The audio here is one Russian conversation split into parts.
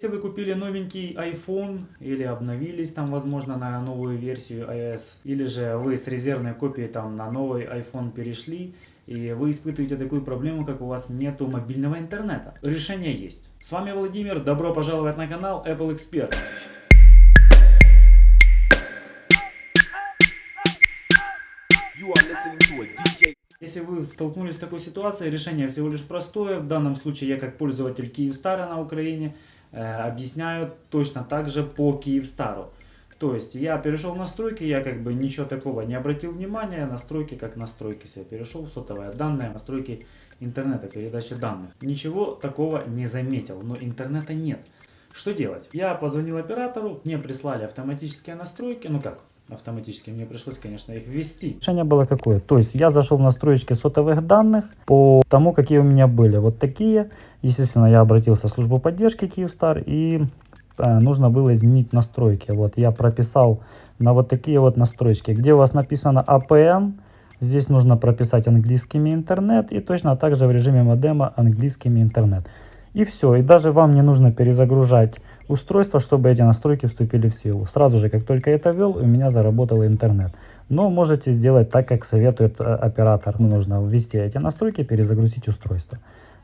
Если вы купили новенький iPhone или обновились там, возможно, на новую версию iOS, или же вы с резервной копией там на новый iPhone перешли, и вы испытываете такую проблему, как у вас нету мобильного интернета. Решение есть. С вами Владимир, добро пожаловать на канал Apple Expert. Если вы столкнулись с такой ситуацией, решение всего лишь простое. В данном случае я как пользователь Киевстара на Украине объясняют точно так же по Киевстару. То есть я перешел в настройки, я как бы ничего такого не обратил внимания, настройки как настройки себе перешел, сотовые данные, настройки интернета, передачи данных. Ничего такого не заметил, но интернета нет. Что делать? Я позвонил оператору, мне прислали автоматические настройки, ну как, автоматически. Мне пришлось, конечно, их ввести. Решение было какое? То есть я зашел в настройки сотовых данных по тому, какие у меня были. Вот такие. Естественно, я обратился в службу поддержки Киевстар и э, нужно было изменить настройки. Вот я прописал на вот такие вот настройки, где у вас написано APN. Здесь нужно прописать английскими интернет и точно так же в режиме модема английскими интернет. И все, и даже вам не нужно перезагружать устройство, чтобы эти настройки вступили в силу. Сразу же, как только я это ввел, у меня заработал интернет. Но можете сделать так, как советует э, оператор. Нужно ввести эти настройки, перезагрузить устройство.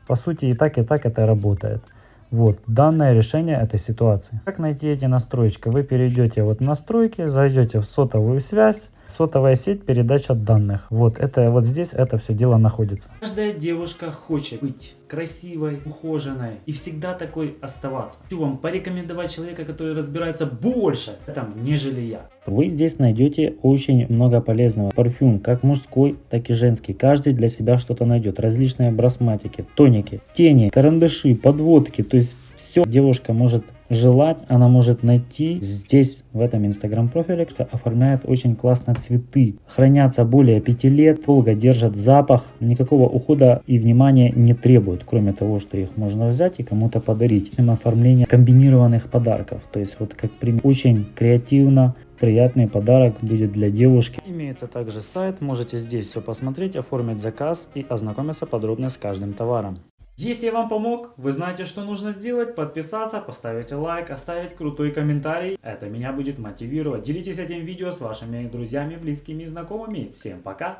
По сути, и так, и так это работает. Вот, данное решение этой ситуации. Как найти эти настройки? Вы перейдете вот в настройки, зайдете в сотовую связь, сотовая сеть, передача данных. Вот, это вот здесь это все дело находится. Каждая девушка хочет быть красивой, ухоженной и всегда такой оставаться. Хочу вам порекомендовать человека, который разбирается больше в этом, нежели я. Вы здесь найдете очень много полезного. Парфюм, как мужской, так и женский. Каждый для себя что-то найдет. Различные брасматики, тоники, тени, карандаши, подводки. То есть все девушка может желать, она может найти здесь, в этом инстаграм профиле, что оформляет очень классно цветы. Хранятся более 5 лет, долго держат запах, никакого ухода и внимания не требуют, кроме того, что их можно взять и кому-то подарить. Оформление комбинированных подарков, то есть вот как пример, очень креативно, приятный подарок будет для девушки. Имеется также сайт, можете здесь все посмотреть, оформить заказ и ознакомиться подробно с каждым товаром. Если я вам помог, вы знаете, что нужно сделать. Подписаться, поставить лайк, оставить крутой комментарий. Это меня будет мотивировать. Делитесь этим видео с вашими друзьями, близкими и знакомыми. Всем пока!